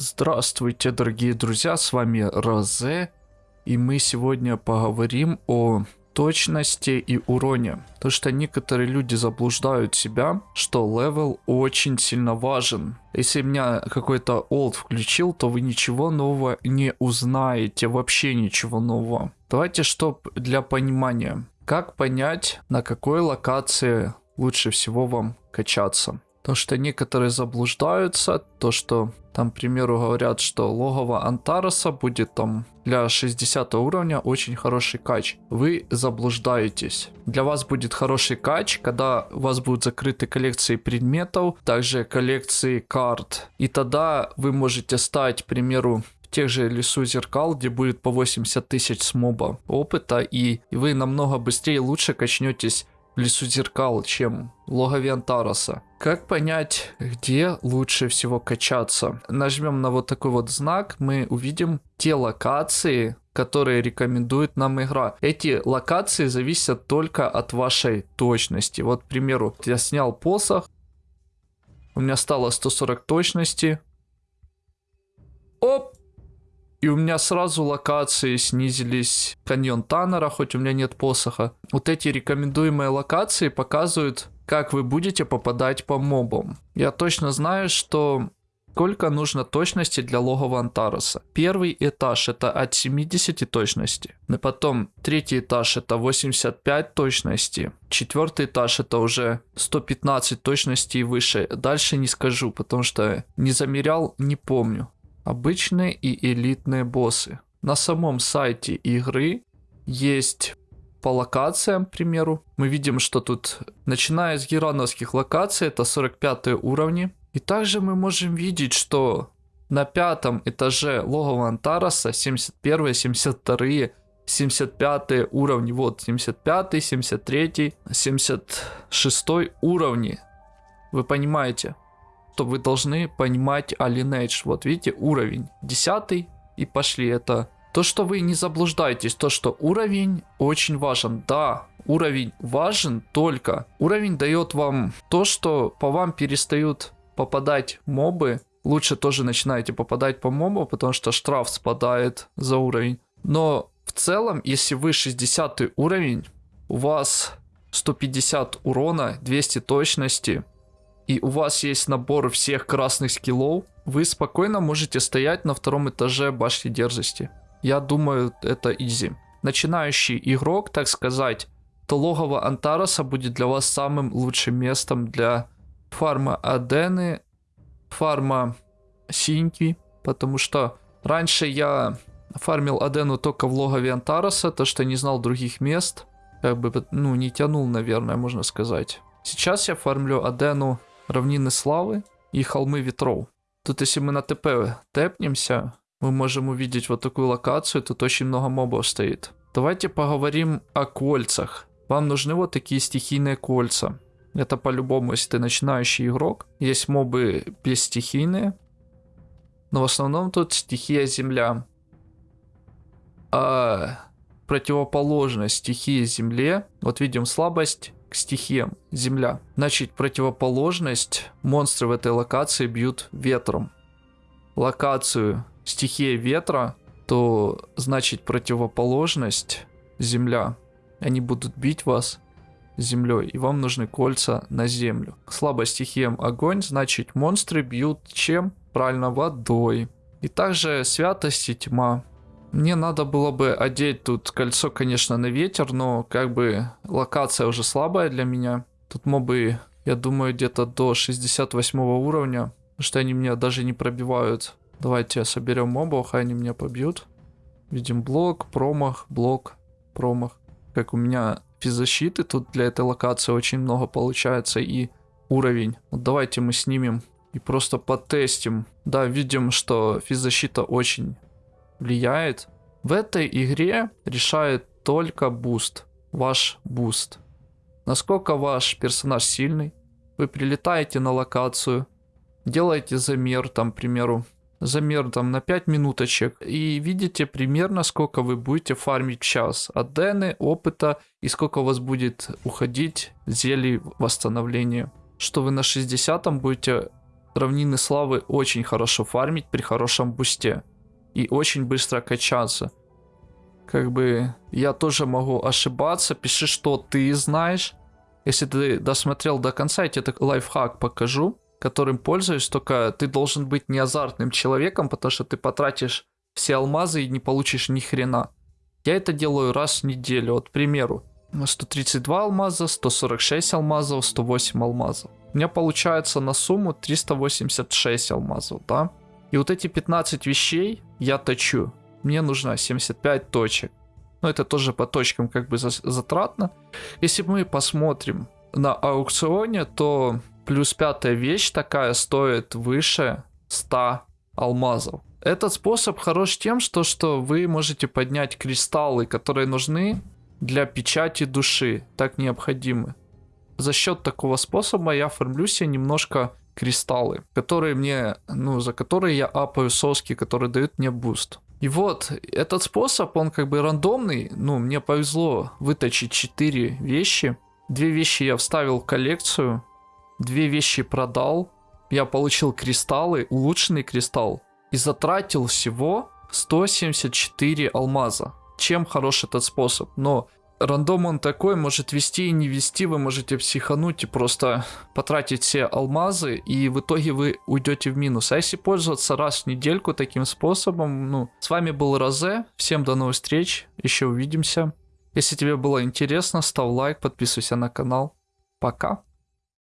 Здравствуйте, дорогие друзья, с вами Розе, и мы сегодня поговорим о точности и уроне. То, что некоторые люди заблуждают себя, что level очень сильно важен. Если меня какой-то old включил, то вы ничего нового не узнаете, вообще ничего нового. Давайте, чтоб для понимания, как понять, на какой локации лучше всего вам качаться. То, что некоторые заблуждаются, то, что там, к примеру, говорят, что логово Антароса будет там для 60 уровня очень хороший кач. Вы заблуждаетесь. Для вас будет хороший кач, когда у вас будут закрыты коллекции предметов, также коллекции карт. И тогда вы можете стать, к примеру, тех же лесу зеркал, где будет по 80 тысяч с моба опыта, и вы намного быстрее и лучше качнетесь лесу зеркал, чем в логове Антароса. Как понять, где лучше всего качаться? Нажмем на вот такой вот знак, мы увидим те локации, которые рекомендует нам игра. Эти локации зависят только от вашей точности. Вот, к примеру, я снял посох, у меня стало 140 точности. Оп! И у меня сразу локации снизились. Каньон Таннера, хоть у меня нет посоха. Вот эти рекомендуемые локации показывают, как вы будете попадать по мобам. Я точно знаю, что сколько нужно точности для логова Антароса. Первый этаж это от 70 точности. И потом третий этаж это 85 точности. Четвертый этаж это уже 115 точности и выше. Дальше не скажу, потому что не замерял, не помню обычные и элитные боссы. На самом сайте игры есть по локациям, к примеру. Мы видим, что тут, начиная с герановских локаций, это 45 уровни. И также мы можем видеть, что на пятом этаже логова Антараса 71, 72, 75 уровни. Вот 75, 73, 76 уровни. Вы понимаете? Что вы должны понимать Lineage. Вот видите, уровень 10 и пошли. Это то, что вы не заблуждаетесь, то, что уровень очень важен. Да, уровень важен, только уровень дает вам то, что по вам перестают попадать мобы. Лучше тоже начинаете попадать по мобу, потому что штраф спадает за уровень. Но в целом, если вы 60 уровень, у вас 150 урона, 200 точности, и у вас есть набор всех красных скиллов, вы спокойно можете стоять на втором этаже башни дерзости. Я думаю, это изи. Начинающий игрок, так сказать, то логово Антароса будет для вас самым лучшим местом для фарма Адены, фарма Синьки, потому что раньше я фармил Адену только в логове Антароса, то что не знал других мест, как бы, ну, не тянул, наверное, можно сказать. Сейчас я фармлю Адену равнины славы и холмы ветров. Тут если мы на ТП тэпнемся, мы можем увидеть вот такую локацию, тут очень много мобов стоит. Давайте поговорим о кольцах. Вам нужны вот такие стихийные кольца. Это по-любому, если ты начинающий игрок. Есть мобы бесстихийные. Но в основном тут стихия земля. А противоположность стихии земле. Вот видим слабость к стихиям земля. Значит, противоположность монстры в этой локации бьют ветром. Локацию стихия ветра, то значит противоположность земля. Они будут бить вас землей, и вам нужны кольца на землю. Слабо стихиям огонь, значит монстры бьют чем? Правильно, водой. И также святость и тьма. Мне надо было бы одеть тут кольцо, конечно, на ветер, но как бы локация уже слабая для меня. Тут мобы, я думаю, где-то до 68 уровня, потому что они меня даже не пробивают. Давайте соберем мобов, а они меня побьют. Видим блок, промах, блок, промах. Как у меня физзащиты тут для этой локации очень много получается и уровень. Вот давайте мы снимем и просто потестим. Да, видим, что физзащита очень влияет. В этой игре решает только boost, ваш boost. Насколько ваш персонаж сильный. Вы прилетаете на локацию, делаете замер, там, к примеру, замер там на 5 минуточек и видите примерно сколько вы будете фармить в час адены, опыта и сколько у вас будет уходить зелий восстановления. Что вы на 60 будете равнины славы очень хорошо фармить при хорошем бусте. И очень быстро качаться. Как бы я тоже могу ошибаться. Пиши, что ты знаешь. Если ты досмотрел до конца, я тебе лайфхак покажу, которым пользуюсь. Только ты должен быть не азартным человеком, потому что ты потратишь все алмазы и не получишь ни хрена. Я это делаю раз в неделю. Вот, к примеру, 132 алмаза, 146 алмазов, 108 алмазов. У меня получается на сумму 386 алмазов, да? И вот эти 15 вещей я точу. Мне нужно 75 точек. Но это тоже по точкам как бы затратно. Если мы посмотрим на аукционе, то плюс пятая вещь такая стоит выше 100 алмазов. Этот способ хорош тем, что, что вы можете поднять кристаллы, которые нужны для печати души, так необходимы. За счет такого способа я фармлю себе немножко кристаллы, которые мне, ну, за которые я апаю соски, которые дают мне boost. И вот, этот способ, он как бы рандомный, ну, мне повезло выточить 4 вещи. Две вещи я вставил в коллекцию, две вещи продал, я получил кристаллы, улучшенный кристалл, и затратил всего 174 алмаза чем хорош этот способ. Но рандом он такой, может вести и не вести, вы можете психануть и просто потратить все алмазы, и в итоге вы уйдете в минус. А если пользоваться раз в недельку таким способом, ну, с вами был Розе, всем до новых встреч, еще увидимся. Если тебе было интересно, ставь лайк, подписывайся на канал. Пока.